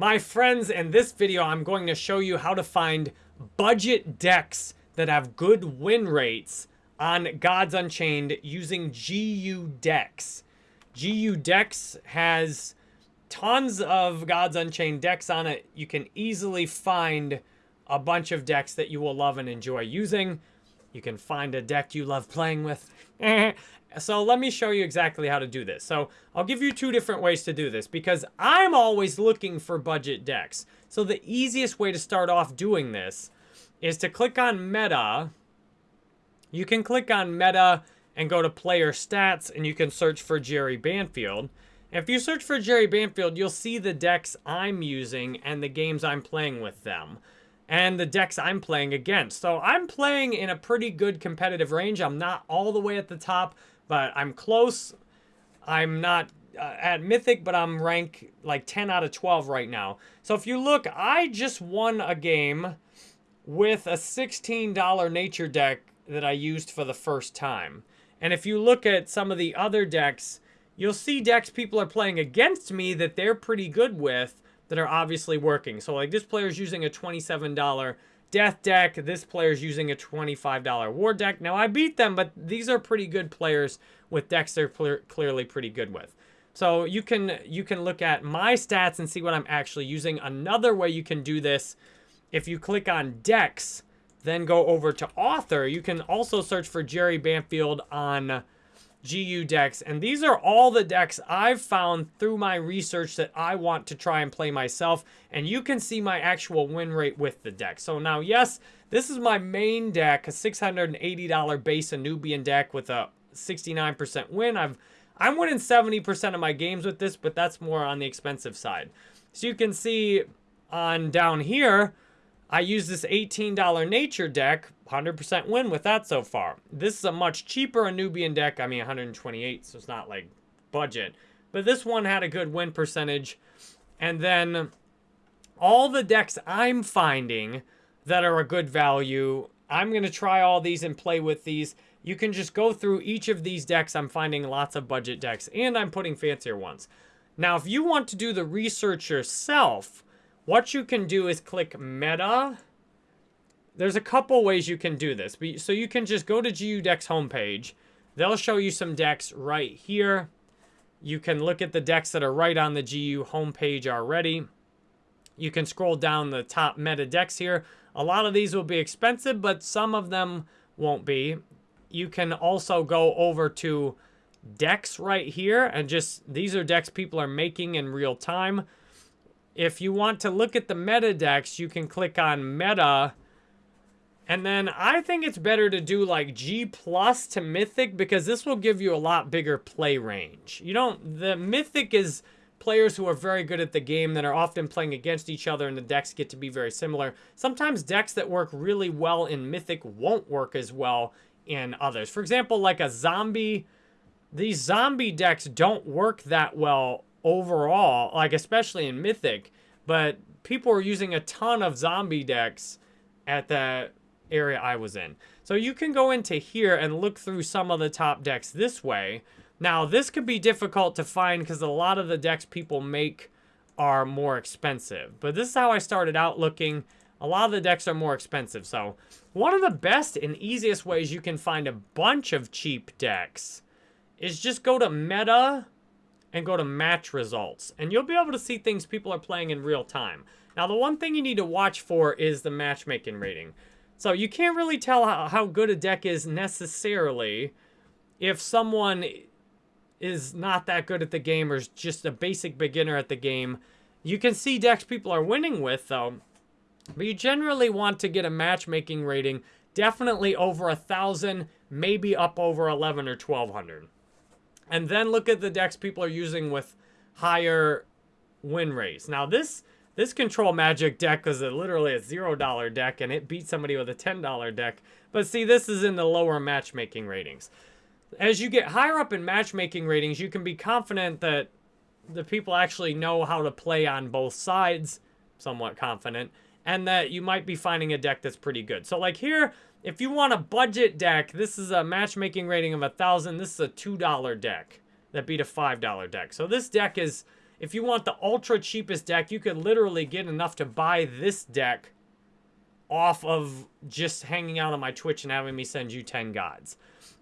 My friends, in this video, I'm going to show you how to find budget decks that have good win rates on Gods Unchained using GU Decks. GU Decks has tons of Gods Unchained decks on it. You can easily find a bunch of decks that you will love and enjoy using. You can find a deck you love playing with. so let me show you exactly how to do this. So I'll give you two different ways to do this because I'm always looking for budget decks. So the easiest way to start off doing this is to click on meta. You can click on meta and go to player stats and you can search for Jerry Banfield. If you search for Jerry Banfield, you'll see the decks I'm using and the games I'm playing with them and the decks I'm playing against. So I'm playing in a pretty good competitive range. I'm not all the way at the top, but I'm close. I'm not uh, at Mythic, but I'm rank like 10 out of 12 right now. So if you look, I just won a game with a $16 nature deck that I used for the first time. And if you look at some of the other decks, you'll see decks people are playing against me that they're pretty good with that are obviously working. So like this player's using a $27 death deck. This player's using a $25 war deck. Now I beat them, but these are pretty good players with decks they're clear, clearly pretty good with. So you can you can look at my stats and see what I'm actually using. Another way you can do this, if you click on decks, then go over to author, you can also search for Jerry Banfield on GU decks. And these are all the decks I've found through my research that I want to try and play myself. And you can see my actual win rate with the deck. So now, yes, this is my main deck, a $680 base Anubian deck with a 69% win. I've I'm winning 70% of my games with this, but that's more on the expensive side. So you can see on down here, I use this $18 nature deck 100% win with that so far. This is a much cheaper Anubian deck. I mean, 128, so it's not like budget. But this one had a good win percentage. And then all the decks I'm finding that are a good value, I'm going to try all these and play with these. You can just go through each of these decks. I'm finding lots of budget decks, and I'm putting fancier ones. Now, if you want to do the research yourself, what you can do is click Meta, there's a couple ways you can do this. So you can just go to GU Decks homepage. They'll show you some decks right here. You can look at the decks that are right on the GU homepage already. You can scroll down the top meta decks here. A lot of these will be expensive, but some of them won't be. You can also go over to decks right here and just, these are decks people are making in real time. If you want to look at the meta decks, you can click on meta and then I think it's better to do like G plus to Mythic because this will give you a lot bigger play range. You don't, the Mythic is players who are very good at the game that are often playing against each other and the decks get to be very similar. Sometimes decks that work really well in Mythic won't work as well in others. For example, like a zombie, these zombie decks don't work that well overall, like especially in Mythic, but people are using a ton of zombie decks at that area I was in. So you can go into here and look through some of the top decks this way. Now, this could be difficult to find because a lot of the decks people make are more expensive. But this is how I started out looking. A lot of the decks are more expensive. So one of the best and easiest ways you can find a bunch of cheap decks is just go to meta and go to match results. And you'll be able to see things people are playing in real time. Now, the one thing you need to watch for is the matchmaking rating. So you can't really tell how, how good a deck is necessarily if someone is not that good at the game or is just a basic beginner at the game. You can see decks people are winning with, though. But you generally want to get a matchmaking rating definitely over a 1,000, maybe up over 11 or 1,200. And then look at the decks people are using with higher win rates. Now, this this Control Magic deck is a, literally a $0 deck, and it beat somebody with a $10 deck. But see, this is in the lower matchmaking ratings. As you get higher up in matchmaking ratings, you can be confident that the people actually know how to play on both sides, somewhat confident, and that you might be finding a deck that's pretty good. So like here, if you want a budget deck, this is a matchmaking rating of a 1,000. This is a $2 deck that beat a $5 deck. So this deck is if you want the ultra cheapest deck, you could literally get enough to buy this deck off of just hanging out on my Twitch and having me send you 10 gods.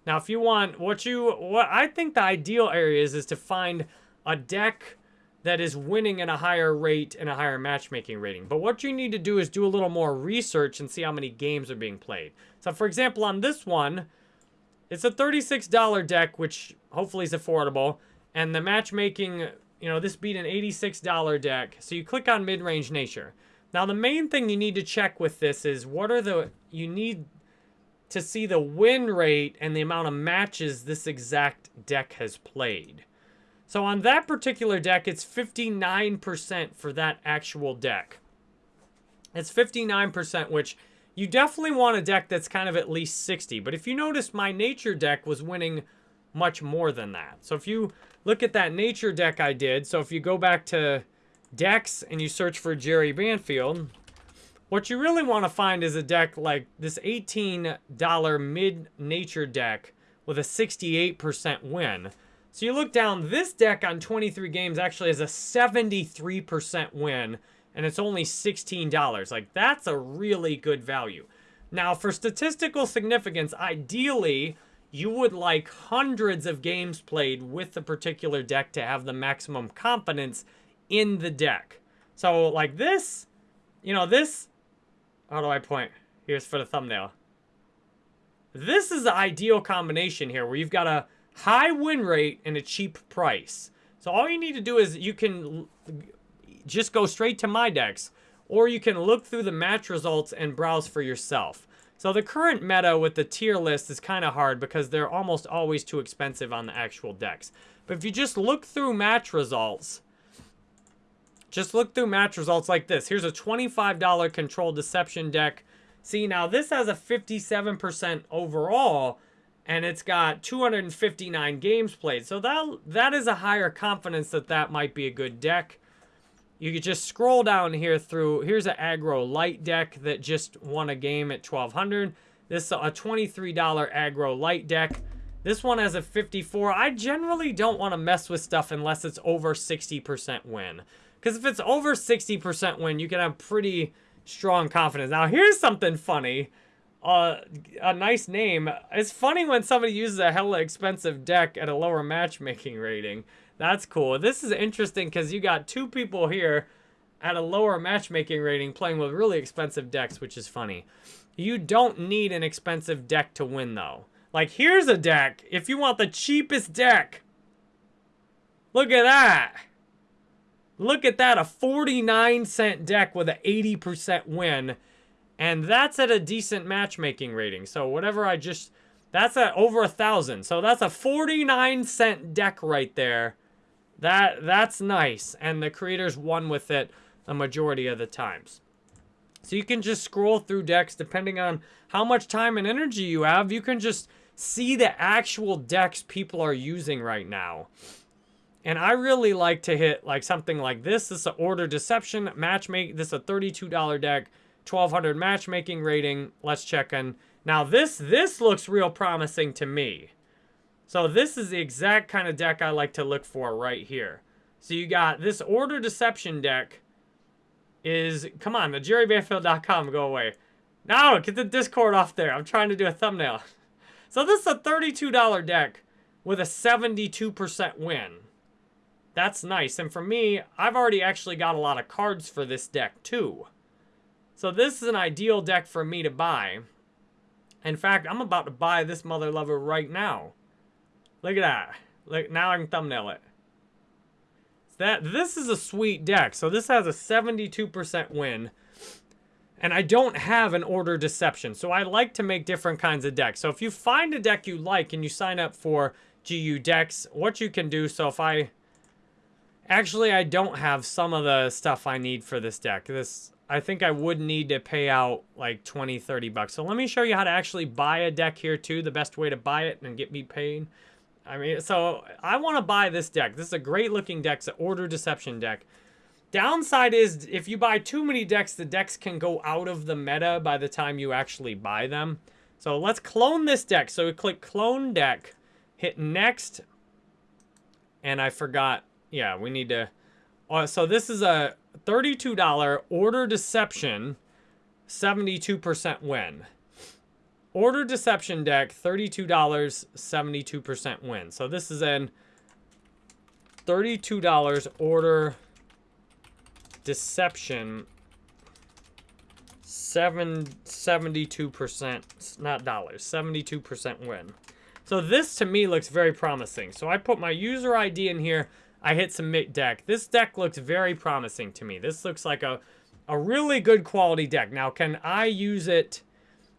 Now, if you want, what you, what I think the ideal area is, is to find a deck that is winning at a higher rate and a higher matchmaking rating. But what you need to do is do a little more research and see how many games are being played. So, for example, on this one, it's a $36 deck, which hopefully is affordable. And the matchmaking, you know, this beat an $86 deck. So you click on mid-range nature. Now, the main thing you need to check with this is what are the, you need to see the win rate and the amount of matches this exact deck has played. So on that particular deck, it's 59% for that actual deck. It's 59%, which you definitely want a deck that's kind of at least 60. But if you notice, my nature deck was winning much more than that. So if you look at that nature deck I did, so if you go back to decks and you search for Jerry Banfield, what you really want to find is a deck like this $18 mid-nature deck with a 68% win. So you look down, this deck on 23 games actually has a 73% win, and it's only $16. Like, that's a really good value. Now, for statistical significance, ideally, you would like hundreds of games played with the particular deck to have the maximum confidence in the deck. So like this, you know, this, how do I point? Here's for the thumbnail. This is the ideal combination here where you've got a high win rate and a cheap price. So all you need to do is you can just go straight to my decks or you can look through the match results and browse for yourself. So the current meta with the tier list is kind of hard because they're almost always too expensive on the actual decks. But if you just look through match results, just look through match results like this. Here's a $25 Control Deception deck. See, now this has a 57% overall, and it's got 259 games played. So that, that is a higher confidence that that might be a good deck. You could just scroll down here through, here's an aggro light deck that just won a game at 1200 This is a $23 aggro light deck. This one has a 54. I generally don't want to mess with stuff unless it's over 60% win. Because if it's over 60% win, you can have pretty strong confidence. Now, here's something funny. A nice name. It's funny when somebody uses a hella expensive deck at a lower matchmaking rating. That's cool. This is interesting because you got two people here at a lower matchmaking rating playing with really expensive decks, which is funny. You don't need an expensive deck to win, though. Like, here's a deck. If you want the cheapest deck, look at that. Look at that, a 49 cent deck with an 80% win. And that's at a decent matchmaking rating. So whatever I just, that's at over a thousand. So that's a 49 cent deck right there. That That's nice. And the creators won with it the majority of the times. So you can just scroll through decks depending on how much time and energy you have. You can just see the actual decks people are using right now. And I really like to hit like something like this. This is an order deception matchmaking. This is a $32 deck, 1200 matchmaking rating. Let's check in. Now this, this looks real promising to me. So this is the exact kind of deck I like to look for right here. So you got this order deception deck is, come on, the jerrybanfield.com, go away. No, get the Discord off there. I'm trying to do a thumbnail. So this is a $32 deck with a 72% win. That's nice. And for me, I've already actually got a lot of cards for this deck too. So this is an ideal deck for me to buy. In fact, I'm about to buy this Mother Lover right now. Look at that. Look, now I can thumbnail it. That This is a sweet deck. So this has a 72% win. And I don't have an order deception. So I like to make different kinds of decks. So if you find a deck you like and you sign up for GU decks, what you can do, so if I Actually, I don't have some of the stuff I need for this deck. This, I think I would need to pay out like 20, 30 bucks. So let me show you how to actually buy a deck here too. The best way to buy it and get me paid. I mean, so I want to buy this deck. This is a great looking deck. It's an Order Deception deck. Downside is if you buy too many decks, the decks can go out of the meta by the time you actually buy them. So let's clone this deck. So we click clone deck, hit next, and I forgot yeah, we need to Uh, so this is a $32 order deception, 72% win. Order deception deck, $32, 72% win. So this is an $32 order deception, seven, 72%, not dollars, 72% win. So this to me looks very promising. So I put my user ID in here. I hit submit deck. This deck looks very promising to me. This looks like a, a really good quality deck. Now, can I use it?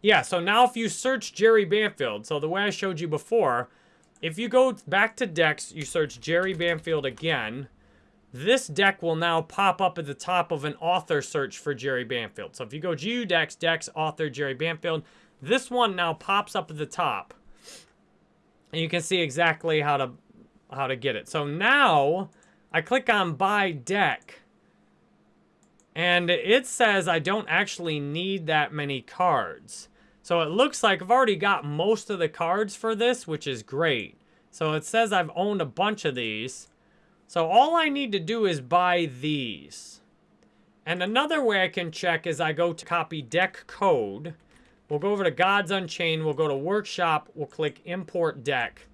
Yeah, so now if you search Jerry Banfield, so the way I showed you before, if you go back to decks, you search Jerry Banfield again, this deck will now pop up at the top of an author search for Jerry Banfield. So if you go GU Decks, Decks, Author, Jerry Banfield, this one now pops up at the top. And you can see exactly how to how to get it. So now I click on buy deck. And it says I don't actually need that many cards. So it looks like I've already got most of the cards for this, which is great. So it says I've owned a bunch of these. So all I need to do is buy these. And another way I can check is I go to copy deck code. We'll go over to Gods Unchained. We'll go to Workshop. We'll click Import Deck.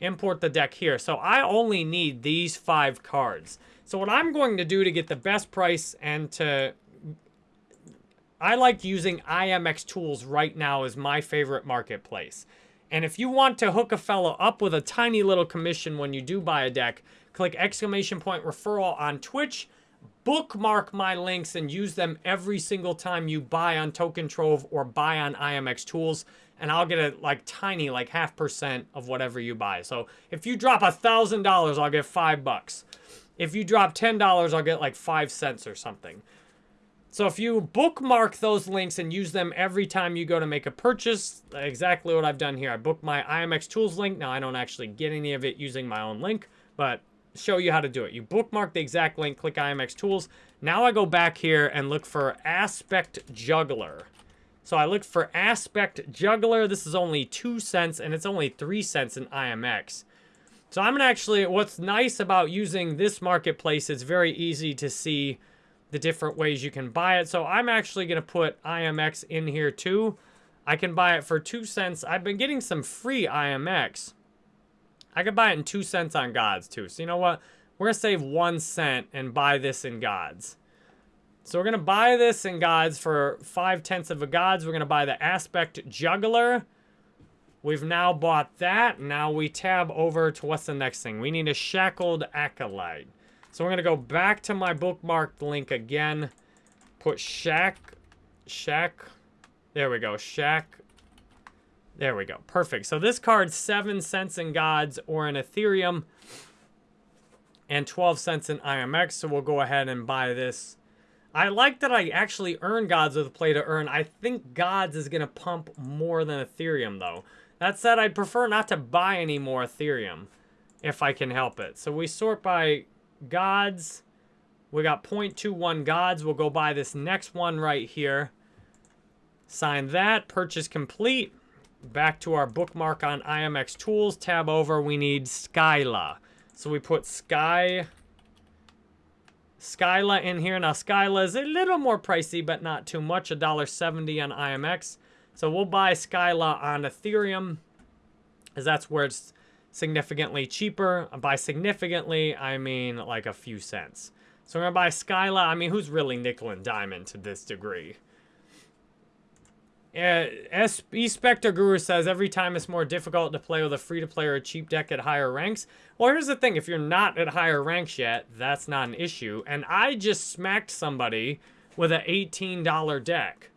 Import the deck here. So I only need these five cards. So what I'm going to do to get the best price and to... I like using IMX Tools right now as my favorite marketplace. And if you want to hook a fellow up with a tiny little commission when you do buy a deck, click exclamation point referral on Twitch bookmark my links and use them every single time you buy on Token Trove or buy on IMX Tools. And I'll get a like tiny, like half percent of whatever you buy. So if you drop a thousand dollars, I'll get five bucks. If you drop ten dollars, I'll get like five cents or something. So if you bookmark those links and use them every time you go to make a purchase, exactly what I've done here. I book my IMX Tools link. Now I don't actually get any of it using my own link, but show you how to do it. You bookmark the exact link, click IMX Tools. Now I go back here and look for Aspect Juggler. So I look for Aspect Juggler. This is only 2 cents, and it's only 3 cents in IMX. So I'm to actually, what's nice about using this marketplace, it's very easy to see the different ways you can buy it. So I'm actually to put IMX in here too. I can buy it for 2 cents. I've been getting some free IMX. I could buy it in two cents on Gods too. So you know what? We're going to save one cent and buy this in Gods. So we're going to buy this in Gods for five tenths of a Gods. We're going to buy the Aspect Juggler. We've now bought that. Now we tab over to what's the next thing? We need a Shackled Acolyte. So we're going to go back to my bookmarked link again. Put Shack, Shack, there we go, Shack there we go. Perfect. So this card's 7 cents in Gods or in Ethereum and 12 cents in IMX. So we'll go ahead and buy this. I like that I actually earn Gods with play to earn. I think Gods is going to pump more than Ethereum, though. That said, I'd prefer not to buy any more Ethereum if I can help it. So we sort by Gods. We got 0.21 Gods. We'll go buy this next one right here. Sign that. Purchase complete back to our bookmark on IMX Tools, tab over, we need Skyla. So we put Sky, Skyla in here. Now Skyla is a little more pricey, but not too much, $1.70 on IMX. So we'll buy Skyla on Ethereum, as that's where it's significantly cheaper. By significantly, I mean like a few cents. So we're gonna buy Skyla. I mean, who's really nickel and diamond to this degree? Uh, e Spectre Guru says every time it's more difficult to play with a free-to-play or a cheap deck at higher ranks. Well, here's the thing. If you're not at higher ranks yet, that's not an issue. And I just smacked somebody with an $18 deck.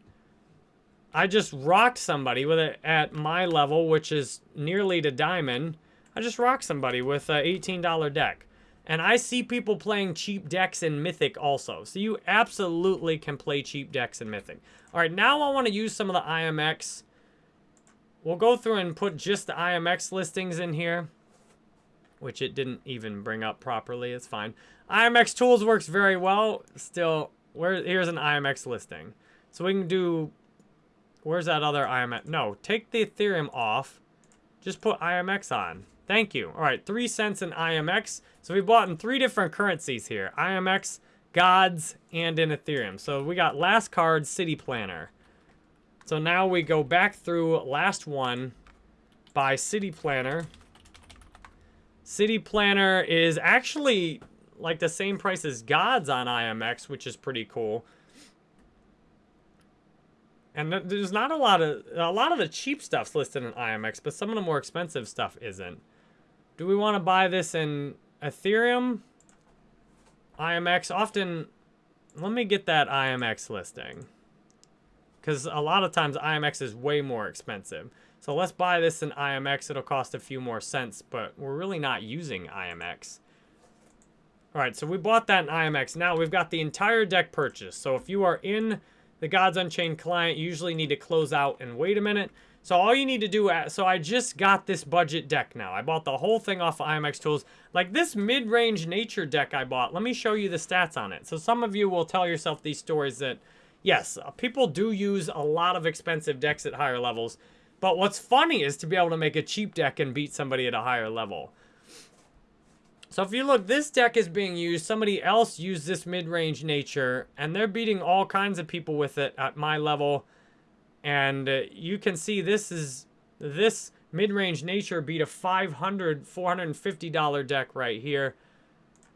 I just rocked somebody with it at my level, which is nearly to diamond. I just rocked somebody with an $18 deck. And I see people playing cheap decks in Mythic also. So you absolutely can play cheap decks in Mythic. All right, now I want to use some of the IMX. We'll go through and put just the IMX listings in here. Which it didn't even bring up properly. It's fine. IMX Tools works very well. Still, where here's an IMX listing. So we can do... Where's that other IMX? No, take the Ethereum off. Just put IMX on. Thank you. All right, three cents in IMX. So we bought in three different currencies here. IMX, Gods, and in Ethereum. So we got last card, City Planner. So now we go back through last one by City Planner. City Planner is actually like the same price as Gods on IMX, which is pretty cool. And there's not a lot of a lot of the cheap stuff's listed in IMX, but some of the more expensive stuff isn't. Do we want to buy this in Ethereum? IMX often let me get that IMX listing. Cuz a lot of times IMX is way more expensive. So let's buy this in IMX. It'll cost a few more cents, but we're really not using IMX. All right, so we bought that in IMX. Now we've got the entire deck purchased. So if you are in the Gods Unchained client, you usually need to close out and wait a minute. So all you need to do, uh, so I just got this budget deck now. I bought the whole thing off of IMX Tools. Like this mid-range nature deck I bought, let me show you the stats on it. So some of you will tell yourself these stories that, yes, uh, people do use a lot of expensive decks at higher levels. But what's funny is to be able to make a cheap deck and beat somebody at a higher level. So if you look, this deck is being used. Somebody else used this mid-range nature, and they're beating all kinds of people with it at my level. And uh, you can see this is this mid-range nature beat a 500 $450 deck right here.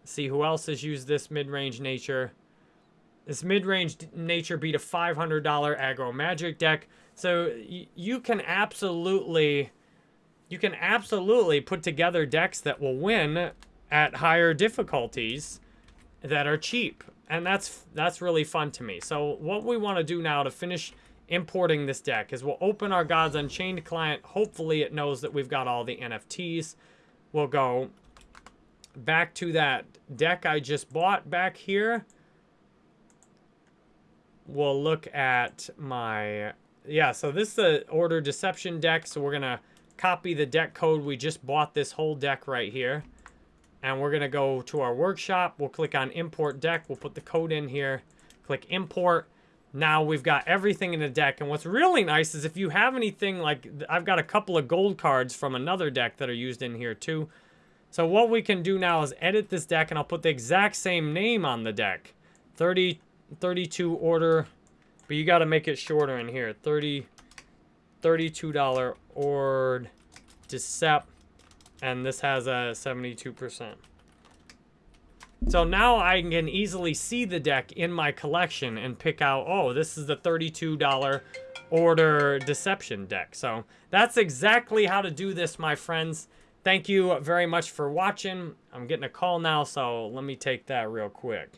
See who else has used this mid-range nature. This mid-range nature beat a $500 aggro magic deck. So you can absolutely you can absolutely put together decks that will win at higher difficulties that are cheap. And that's that's really fun to me. So what we want to do now to finish importing this deck is we'll open our Gods Unchained client. Hopefully it knows that we've got all the NFTs. We'll go back to that deck I just bought back here. We'll look at my... Yeah, so this is the Order Deception deck. So we're going to copy the deck code. We just bought this whole deck right here. And we're going to go to our workshop. We'll click on import deck. We'll put the code in here. Click import. Now we've got everything in the deck. And what's really nice is if you have anything like... I've got a couple of gold cards from another deck that are used in here too. So what we can do now is edit this deck. And I'll put the exact same name on the deck. 30, 32 order. But you got to make it shorter in here. 30, $32 ord decept and this has a 72%. So now I can easily see the deck in my collection and pick out, oh, this is the $32 order deception deck. So that's exactly how to do this, my friends. Thank you very much for watching. I'm getting a call now, so let me take that real quick.